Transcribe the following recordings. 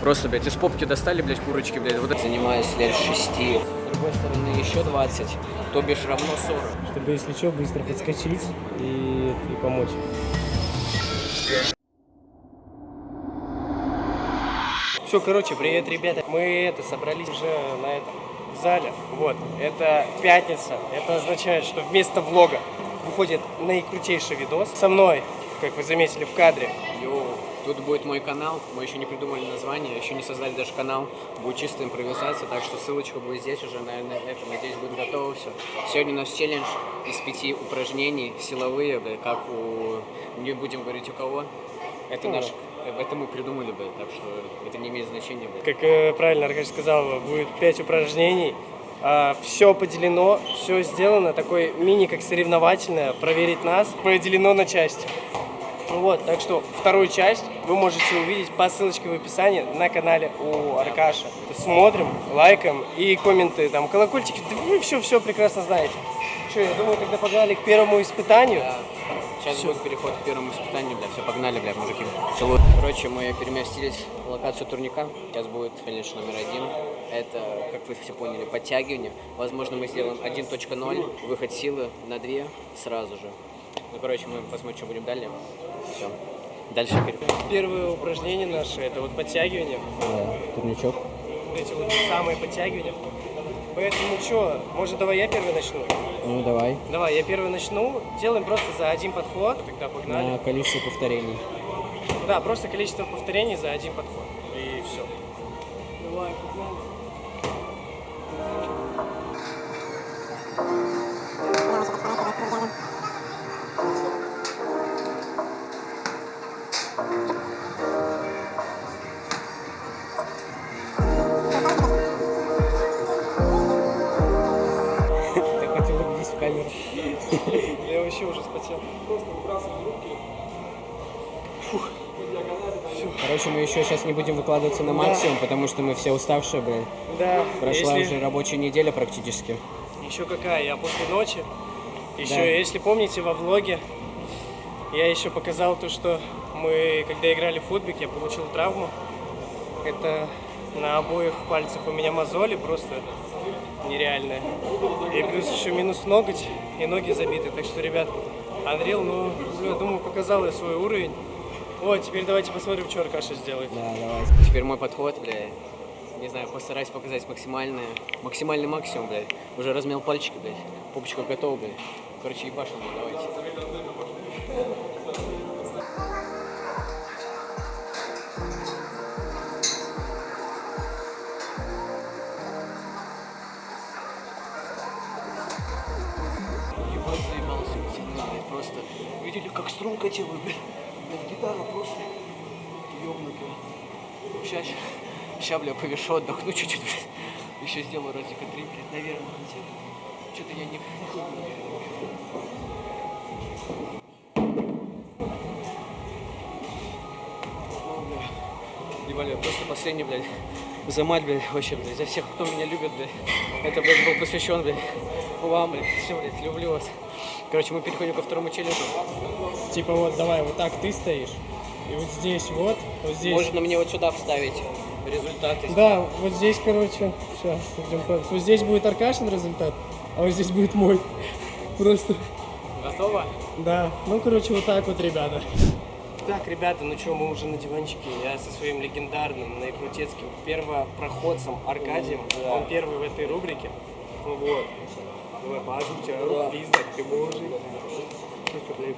Просто, блядь, из попки достали, блядь, курочки, блядь. Вот занимаюсь лет шести. С другой стороны, еще 20, то бишь равно 40. Чтобы, если что, быстро подскочить и, и помочь. Все, короче, привет, ребята. Мы это собрались уже на этом зале. Вот, это пятница. Это означает, что вместо влога выходит наикрутейший видос со мной, как вы заметили в кадре. Йоу, тут будет мой канал. Мы еще не придумали название, еще не создали даже канал. Будет чистая импровизация, так что ссылочка будет здесь уже, наверное, это, надеюсь, будет готово все. Сегодня у нас челлендж из пяти упражнений, силовые, бля, как у... Не будем говорить у кого. Это Ну. наш... Это мы придумали, бля, так что это не имеет значения, бля. Как э, правильно Аркадий сказал, будет 5 упражнений. все поделено, все сделано, такой мини как соревновательное, проверить нас, поделено на части. Ну Вот, так что вторую часть вы можете увидеть по ссылочке в описании на канале у Аркаша. Смотрим, лайкаем и комменты, там, колокольчики, да вы все-все прекрасно знаете. Что, я думаю, тогда погнали к первому испытанию. Да. Сейчас будет переход к первому испытанию, бля, все, погнали, бля, мужики. Целую. Короче, мы переместились в локацию турника. Сейчас будет, конечно, номер один. Это, как вы все поняли, подтягивание. Возможно, мы сделаем 1.0, выход силы на 2 сразу же. Ну, короче, мы посмотрим, что будем далее. Все. Дальше. Первое упражнение наше, это вот подтягивание. турничок. Вот эти вот самые подтягивания. Поэтому что, может давай я первый начну? Ну, давай. Давай, я первый начну. Делаем просто за один подход. Тогда погнали. количество повторений. Да, просто количество повторений за один подход. И все. Давай, погнали. Еще сейчас не будем выкладываться на максимум, потому что мы все уставшие, блин. Да, Прошла если- уже рабочая неделя практически. Еще какая? Я после ночи. Еще, Да. если помните, во влоге я еще показал то, что мы, когда играли в футбик, я получил травму. Это на обоих пальцах у меня мозоли просто нереальные. И плюс еще минус ноготь, и ноги забиты. Так что, ребят, Unreal, ну, бля, думаю, показал я свой уровень. О, теперь давайте посмотрим, что Аркаша сделает. Да, давай. Теперь мой подход, бля. Не знаю, постараюсь показать максимальное, максимальный максимум, блядь. Уже размял пальчики, блядь. Попочка готова, блядь. Короче, ебашим, блядь, давайте. Ебать, заебался блядь, просто. Видели, как струнка делаю, блядь. Гитара просто ёбнутая. Сейчас, сейчас, бля, повешу, отдохну чуть-чуть, блядь. Еще сделаю разика три, наверное, хотя. Что-то я не... Бля. Ебали, просто последний, блядь, за мать, блядь, вообще, блядь, за всех, кто меня любит, блядь. Это, блядь, был посвящен, блядь, вам, блядь, все, блядь, люблю вас. Короче, мы переходим ко второму челленджу. Типа вот, давай, вот так ты стоишь. И вот здесь вот, вот здесь. Можно мне вот сюда вставить результаты. Да, вот здесь, короче, сейчас, идем по- Вот здесь будет Аркашин результат, а вот здесь будет мой. Просто, Готово? да. Ну, короче, вот так вот, ребята. Так, ребята, ну что, мы уже на диванчике. Я со своим легендарным наикрутецким первопроходцем Аркадием. Он первый в этой рубрике. Ну вот. Давай, тебя, Да. пиздак, ты мужик. Блядь.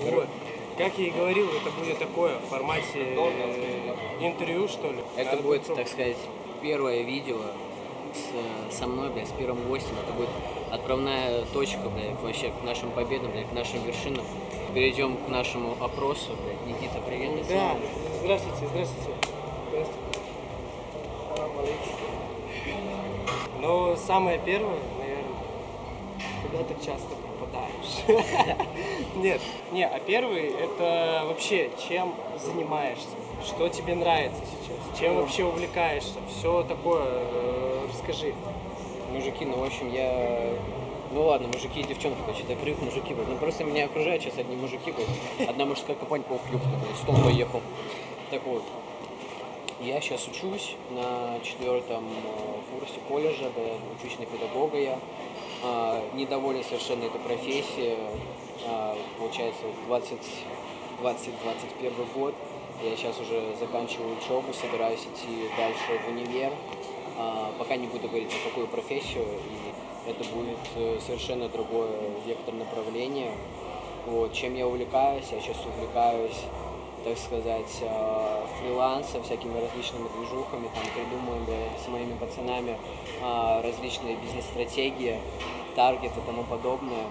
Вот. Как я и говорил, это будет такое в формате э, интервью, что ли. Это Надо будет, так сказать, первое видео с, со мной, блядь, с первым гостем. Это будет отправная точка, блядь, вообще к нашим победам, блядь, к нашим вершинам. Перейдем к нашему опросу, блядь. Никита, привет. Да, здравствуйте, здравствуйте. Здравствуйте. Ну, самое первое, наверное, куда ты часто пропадаешь? Нет, не, а первый это вообще чем занимаешься, что тебе нравится сейчас, чем вообще увлекаешься, все такое, э, расскажи. Мужики, ну, в общем, я... Ну ладно, мужики и девчонки, короче, это крик мужики, блядь. Ну просто меня окружают сейчас одни мужики, блядь. Одна мужская компания, ёпта, блядь, стол поехал. Так вот. Я сейчас учусь на четвертом э, курсе колледжа, блядь, учусь на педагога я. А, недоволен совершенно этой профессией. А, получается, 20 20-21 год. Я сейчас уже заканчиваю учебу, собираюсь идти дальше в универ. А, пока не буду говорить, о какую профессию, и это будет э, совершенно другое вектор направления. Вот, чем я увлекаюсь, я сейчас увлекаюсь, так сказать, э, фрилансом, всякими различными движухами, там придумываем с моими пацанами а, различные бизнес-стратегии, таргеты и тому подобное.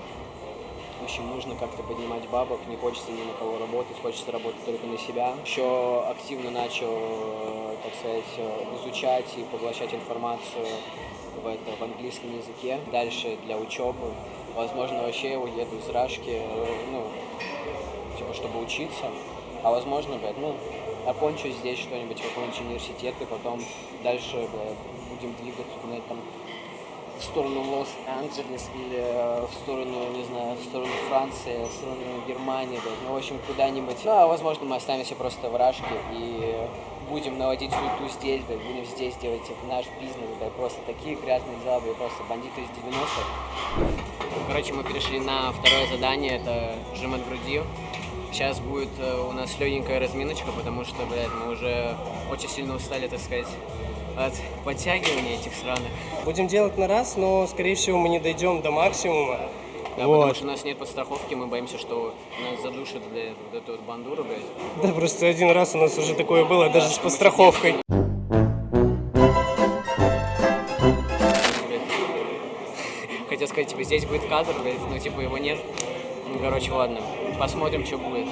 Общем, нужно как-то поднимать бабок, не хочется ни на кого работать, хочется работать только на себя. Еще активно начал, э, так сказать, э, изучать и поглощать информацию в, это, в английском языке. Дальше для учебы. Возможно, вообще уеду из Рашки, э, ну, типа, чтобы учиться. А возможно, блядь, ну, окончу здесь что-нибудь, какой-нибудь университет, и потом дальше, блядь, будем двигаться, куда-нибудь там в сторону Лос-Анджелес или э, в сторону, не знаю, в сторону Франции, в сторону Германии, блядь. ну, в общем, куда-нибудь. Ну, а возможно, мы останемся просто в Рашке и будем наводить суету здесь, блядь, будем здесь делать наш бизнес, блядь, просто такие грязные дела, блядь, просто бандиты из 90-х. Короче, мы перешли на второе задание, это жим от груди. Сейчас будет э, у нас легенькая разминочка, потому что, блядь, мы уже очень сильно устали, так сказать, от подтягивания этих сраных. Будем делать на раз, но, скорее всего, мы не дойдем до максимума. Да, Вот. потому что у нас нет подстраховки, мы боимся, что нас задушит, блядь, вот эту вот бандуру, блядь. Да, просто один раз у нас уже такое было, даже с подстраховкой. Хотел сказать, типа, здесь будет кадр, блядь, но типа его нет. Ну, короче, ладно. Посмотрим, что будет.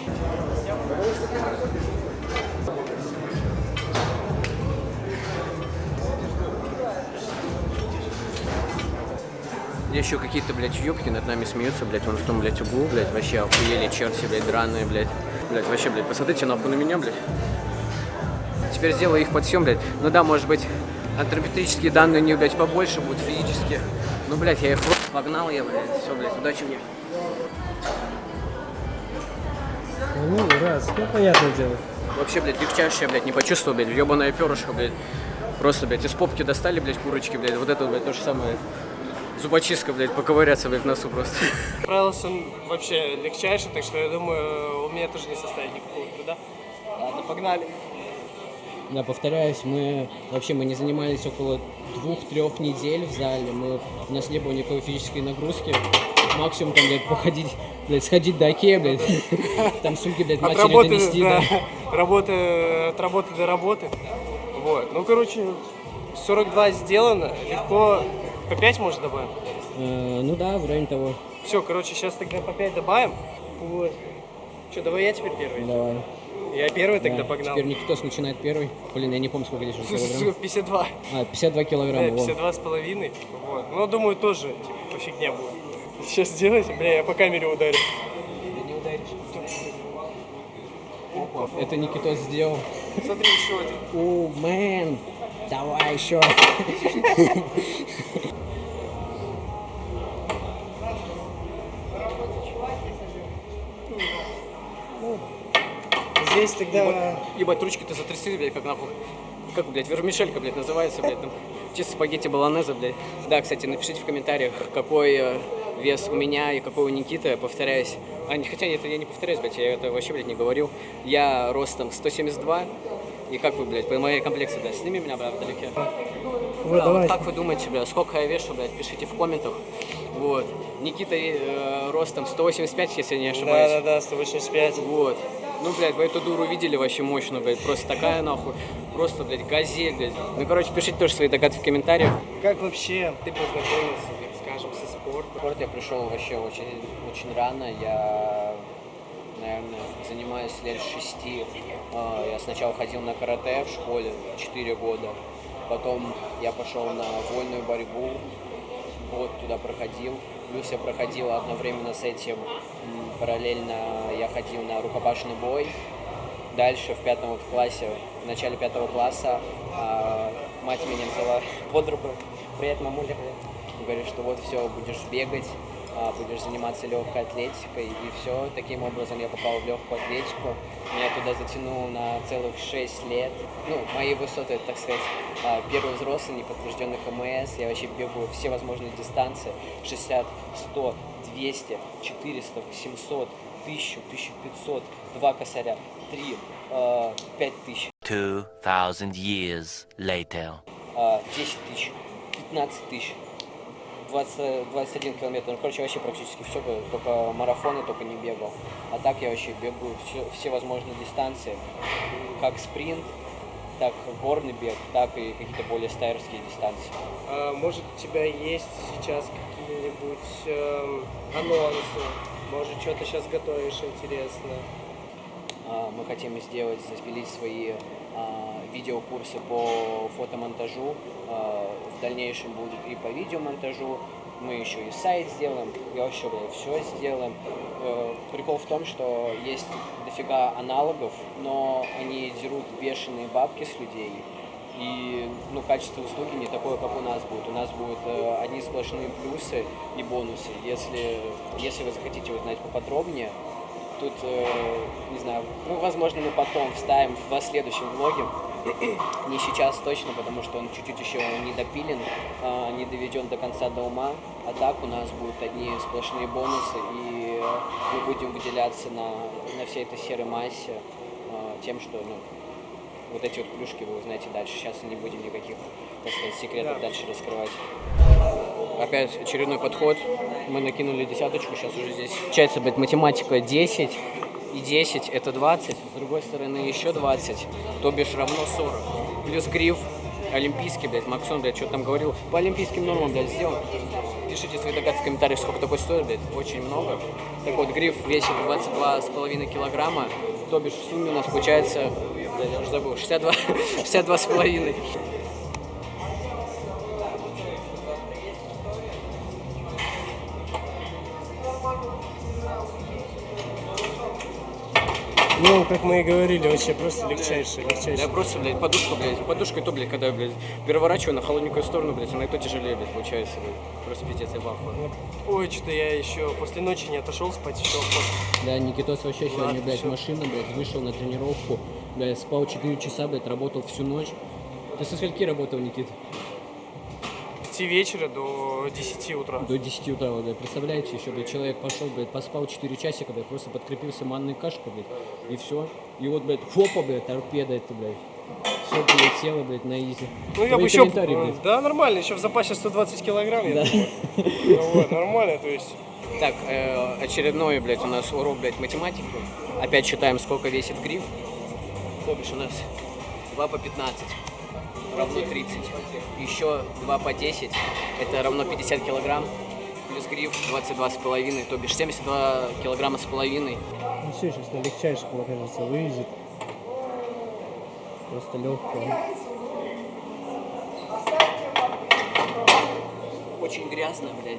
Еще какие-то, блядь, ёбки над нами смеются, блядь, вон в том, блядь, углу, блядь, вообще охуели черти, блядь, драные, блядь. Блядь, вообще, блядь, посмотрите нахуй на меня, блядь. Теперь сделаю их подсъем, блядь. Ну да, может быть, антропометрические данные у них, блядь, побольше будут физически. Ну, блядь, я их в рот погнал, я, блядь. Все, блядь, удачи мне. Ну, раз, ну, понятное дело. Вообще, блядь, легчайшее, блядь, не почувствовал, блядь, ебаное перышко, блядь. Просто, блядь, из попки достали, блядь, курочки, блядь. Вот это, блядь, то же самое. Зубочистка, блядь, поковыряться, блядь, в носу просто. Справился он вообще легчайший, так что я думаю, у меня тоже не составит никакого труда. Ладно, погнали. Да, повторяюсь, мы вообще мы не занимались около двух-трех недель в зале. Мы, у нас не было никакой физической нагрузки. Максимум там, блядь, походить, блядь, сходить до Окея, блядь. Там сумки, блядь, От матери работы, донести, да, да. работы, от работы до работы. Вот. Ну, короче, 42 сделано, легко по 5 может добавим. Э, ну да, в районе того. Все, короче, сейчас тогда по 5 добавим. Вот. Что, давай я теперь первый? Давай. Я первый тогда Да, погнал. Теперь Никитос начинает первый. Блин, я не помню, сколько здесь уже килограмм. 52. А, 52 Да, килограмма. во. 52 с половиной. Вот. Ну, думаю, тоже, типа, по будет. Сейчас сделайте, бля, я по камере ударю. Да не ударишь. Это Никитос сделал. Смотри, еще один. О, мэн, давай еще. Здесь тогда... Ебать, ручки-то затрясли, блядь, как нахуй. Как, блядь, вермишелька, блядь, называется, блядь, там. Чисто спагетти баланеза, блядь. Да, кстати, напишите в комментариях, какой э, вес у меня и какой у Никиты, я повторяюсь. А, не, хотя нет, я не повторяюсь, блядь, я это вообще, блядь, не говорил. Я ростом 172, и как вы, блядь, по моей комплекции, блядь, сними меня, блядь, вдалеке. Вот, Да, вот как вы думаете, бля, сколько я вешу, блядь, пишите в комментах. Вот. Никита э, ростом 185, если я не ошибаюсь. Да-да-да, 185. Вот. Ну, блядь, вы эту дуру видели вообще мощную, блядь, просто такая нахуй, просто, блядь, газель, блядь. Ну, короче, пишите тоже свои догадки в комментариях. Как вообще ты познакомился, так скажем, со спортом? В спорт я пришел вообще очень, очень рано, я, наверное, занимаюсь лет шести. А, Я сначала ходил на карате в школе 4 года, потом я пошел на вольную борьбу, год туда проходил. Плюс я проходил одновременно с этим, параллельно я ходил на рукопашный бой. Дальше в пятом вот классе, в начале пятого класса а, мать меня взяла под руку. Привет, мамуля. Говорит, что вот все, будешь бегать, будешь заниматься легкой атлетикой. И все, таким образом я попал в легкую атлетику. Меня туда затянуло на целых 6 лет. Ну, мои высоты, так сказать, а, первый взрослый, неподтвержденный КМС. Я вообще бегаю все возможные дистанции. 60, 100, 200, 400, 700, 1000, 1500, 2 косаря, 3, 5000, 2,000 years later. а, 10 тысяч, 15 тысяч, 20, 21 километр. Ну, короче, вообще практически все, только марафоны только не бегал. А так я вообще бегаю все, все возможные дистанции, как спринт, так горный бег, так и какие-то более стайерские дистанции. А, может, у тебя есть сейчас какие-нибудь эм, анонсы? Может, что-то сейчас готовишь интересно? А, Мы хотим сделать, запилить свои а, видеокурсы по фотомонтажу. Дальнейшем будут и по видеомонтажу. Мы еще и сайт сделаем, я вообще все сделаем. Э, Прикол в том, что есть дофига аналогов, но они дерут бешеные бабки с людей. И ну, качество услуги не такое, как у нас будет. У нас будут э, одни сплошные плюсы и бонусы. Если, если вы захотите узнать поподробнее, Тут, э, не знаю, ну, возможно, мы потом вставим в следующем влоге. Не сейчас точно, потому что он чуть-чуть еще не допилен, а, не доведен до конца до ума. А так у нас будут одни сплошные бонусы, и мы будем выделяться на, на всей этой серой массе а, тем, что ну, вот эти вот плюшки вы узнаете дальше. Сейчас не будем никаких, так сказать, секретов Да. дальше раскрывать. Опять очередной подход. Мы накинули десяточку, сейчас уже здесь. Получается, блядь, математика 10 и 10 это 20. С другой стороны еще 20, то бишь равно 40. Плюс гриф олимпийский, блядь, Максон, блядь, что там говорил. По олимпийским нормам, блядь, сделал. Пишите свои догадки в комментариях, сколько такой стоит, блядь, очень много. Так вот, гриф весит 22,5 килограмма, то бишь в сумме у нас получается, блядь, я уже забыл, 62, Ну, как мы и говорили, вообще просто легчайший, легчайший. Я просто, блядь, подушку, блядь, подушкой то, блядь, когда я, блядь, переворачиваю на холодненькую сторону, блядь, она и то тяжелее, блядь, получается, блядь. Просто пиздец, я в ахуе. Ой, что-то я еще после ночи не отошел спать еще. Да, Никитос вообще сегодня, Ладно, блядь, всё. машина, блядь, вышел на тренировку, блядь, спал 4 часа, блядь, работал всю ночь. Ты со скольки работал, Никит? С 5 вечера до 10 утра. До 10 утра, вот, блядь, представляете, еще, блядь, человек пошел, блядь, поспал 4 часика, блядь, просто подкрепился манной кашкой, блядь, и все. И вот, блядь, хопа, блядь, торпеда это, блядь. Все полетело, блядь, на изи. Ну, я бы еще... блядь. Да, нормально, еще в запасе 120 килограмм, я Да. думаю. Ну вот, нормально, то есть... Так, э, очередной, блядь, у нас урок, блядь, математики. Опять считаем, сколько весит гриф. То бишь у нас 2 по 15 равно 30. Еще 2 по 10, это равно 50 килограмм. Плюс гриф 22 с половиной, то бишь 72 килограмма с половиной. Ну все, сейчас на легчайших, мне кажется, вывезет. Просто легкое. Очень грязно, блядь.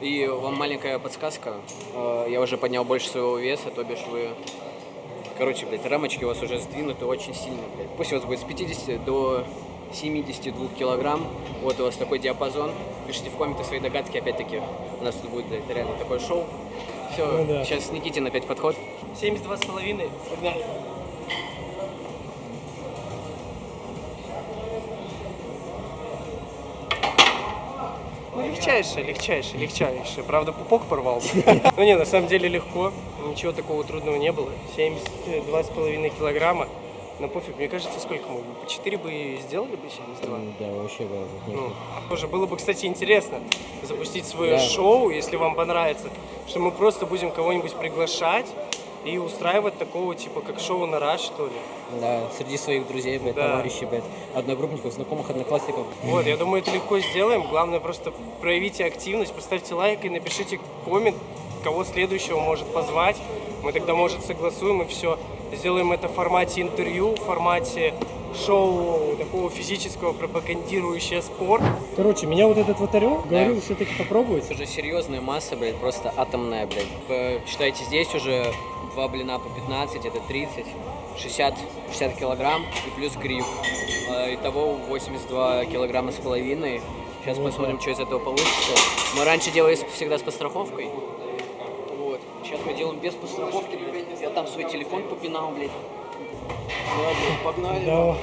И вам маленькая подсказка. Э, Я уже поднял больше своего веса, то бишь вы... Короче, блядь, рамочки у вас уже сдвинуты очень сильно, блядь. Пусть у вас будет с 50 до 72 килограмм. Вот у вас такой диапазон. Пишите в комментах свои догадки, опять-таки. У нас тут будет, блядь, реально такое шоу. Все, Ну да. сейчас Никитин опять подход. 72 с половиной. Погнали. Ну, легчайшее, легчайшее, легчайшее. Правда, пупок порвался. Ну не, на самом деле легко. Ничего такого трудного не было. 72 с половиной килограмма. Но пофиг, мне кажется, сколько мы? По 4 бы и сделали бы 72. Да, вообще, Ну, тоже было бы, кстати, интересно запустить свое Да. шоу, если вам понравится, что мы просто будем кого-нибудь приглашать и устраивать такого типа как шоу на раз, что ли. Да, среди своих друзей, блядь, Да. товарищей, блядь, одногруппников, знакомых, одноклассников. Вот, я думаю, это легко сделаем. Главное просто проявите активность, поставьте лайк и напишите коммент, кого следующего может позвать. Мы тогда, может, согласуем и все. Сделаем это в формате интервью, в формате шоу такого физического, пропагандирующего спорт. Короче, меня вот этот вот орел говорил все-таки попробовать. Это же серьезная масса, блядь, просто атомная, блядь. Считайте, здесь уже два блина по 15, это 30, 60, 60 килограмм и плюс гриф. Э, Итого 82 килограмма с половиной. Сейчас посмотрим, что из этого получится. Мы раньше делали всегда с подстраховкой. Вот. Сейчас мы делаем без подстраховки. Я там свой телефон попинал, блядь. Ладно, погнали. Давай.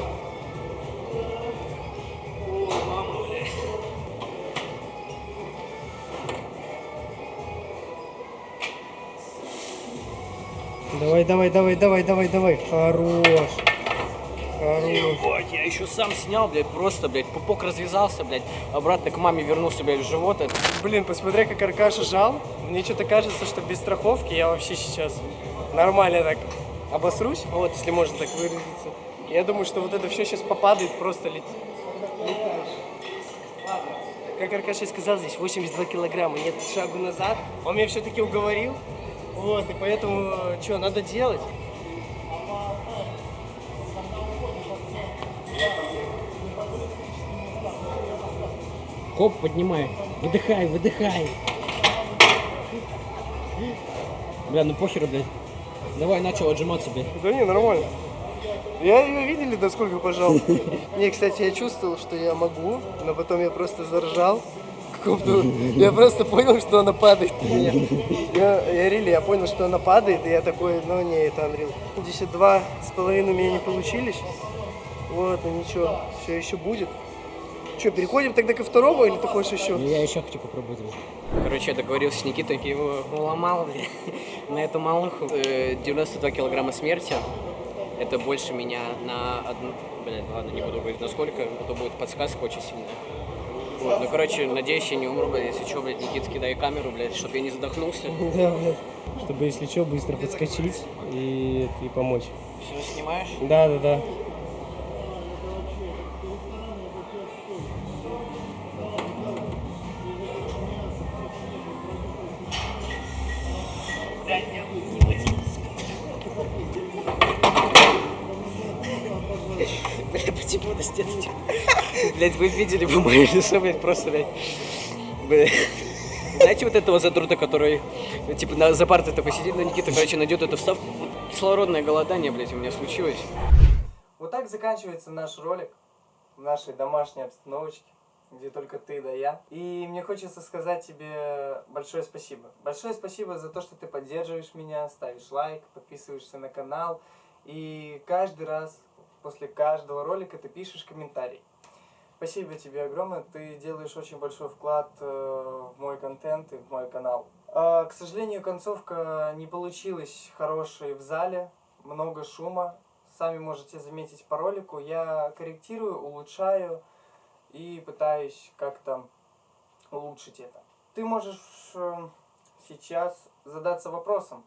Давай, давай, давай, давай, давай, давай. Хорош. Хорош. Ебать, я еще сам снял, блядь, просто, блядь, пупок развязался, блядь, обратно к маме вернулся, блядь, в живот. Блин, посмотри, как Аркаша жал. Мне что-то кажется, что без страховки я вообще сейчас нормально так обосрусь, вот, если можно так выразиться. Я думаю, что вот это все сейчас попадает, просто лет... летаешь. Ладно. Как Аркаша сказал, здесь 82 килограмма, нет шагу назад. Он меня все-таки уговорил. Вот, и поэтому, что, надо делать? Хоп, поднимай. Выдыхай, выдыхай. Бля, ну похеру, блядь. Давай, начал отжиматься, блядь. Да не, нормально. Я ее видели, насколько пожал. Не, кстати, я чувствовал, что я могу, но потом я просто заржал. Каком-то- Я просто понял, что она падает на меня. Я, я реально, я понял, что она падает, и я такой, ну не, это Unreal. 52 с половиной у меня не получились. Вот, ну ничего, все еще будет. Что, переходим тогда ко второму или ты хочешь еще? Ну, я еще хочу попробовать. Короче, я договорился с Никитой, его уломал, на эту малуху. Э, 92 килограмма смерти. Это больше меня на одну... Блядь, ладно, не буду говорить насколько, а то будет подсказка очень сильная. Вот, ну, короче, надеюсь, я не умру, блядь, если что, блядь, Никита, кидай камеру, блядь, чтобы я не задохнулся. Да, блядь. Чтобы, если что, быстро подскочить и, и помочь. Все, снимаешь? Да, да, да. Бля, почему стенке? Блять, вы видели бы мое лицо, блядь, просто, блядь. Бля. Знаете вот этого задрута, который, ну, типа, на, за партой такой сидит, но Никита, короче, найдет эту вставку. Кислородное голодание, блядь, у меня случилось. Вот так заканчивается наш ролик в нашей домашней обстановочке, где только ты да я. И мне хочется сказать тебе большое спасибо. Большое спасибо за то, что ты поддерживаешь меня, ставишь лайк, подписываешься на канал. И каждый раз, после каждого ролика, ты пишешь комментарий. Спасибо тебе огромное, ты делаешь очень большой вклад э, в мой контент и в мой канал. А, к сожалению, концовка не получилась хорошей в зале, много шума. Сами можете заметить по ролику. Я корректирую, улучшаю и пытаюсь как-то улучшить это. Ты можешь э, сейчас задаться вопросом,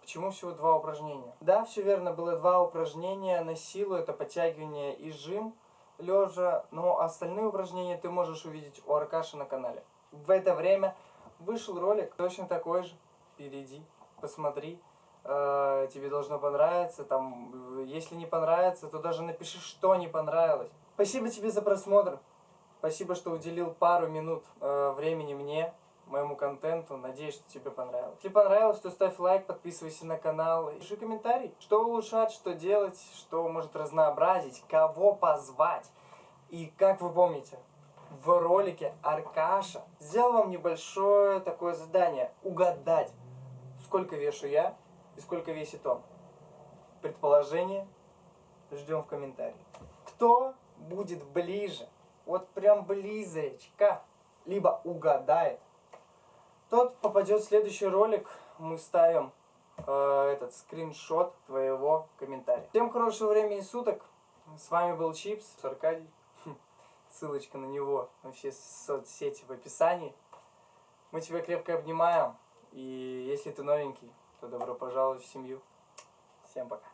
почему всего два упражнения? Да, все верно, было два упражнения на силу, это подтягивание и жим лежа, но остальные упражнения ты можешь увидеть у Аркаши на канале. В это время вышел ролик точно такой же. Перейди, посмотри. Э, тебе должно понравиться. Там, если не понравится, то даже напиши, что не понравилось. Спасибо тебе за просмотр. Спасибо, что уделил пару минут э, времени мне, моему контенту. Надеюсь, что тебе понравилось. Если понравилось, то ставь лайк, подписывайся на канал. и Пиши комментарий, что улучшать, что делать, что может разнообразить, кого позвать. И как вы помните, в ролике Аркаша сделал вам небольшое такое задание. Угадать, сколько вешу я и сколько весит он. Предположение ждем в комментариях. Кто будет ближе, вот прям близочка, либо угадает, тот попадет в следующий ролик. Мы ставим э, этот скриншот твоего комментария. Всем хорошего времени суток. С вами был Чипс, Аркадий. Ссылочка на него все соцсети в описании. Мы тебя крепко обнимаем. И если ты новенький, то добро пожаловать в семью. Всем пока.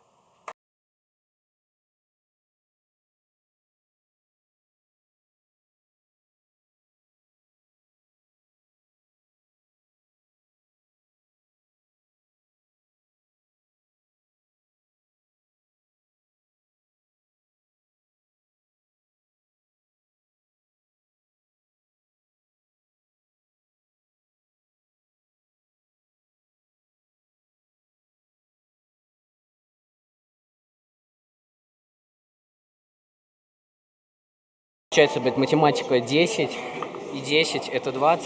Получается, блядь, математика 10, и 10 это 20.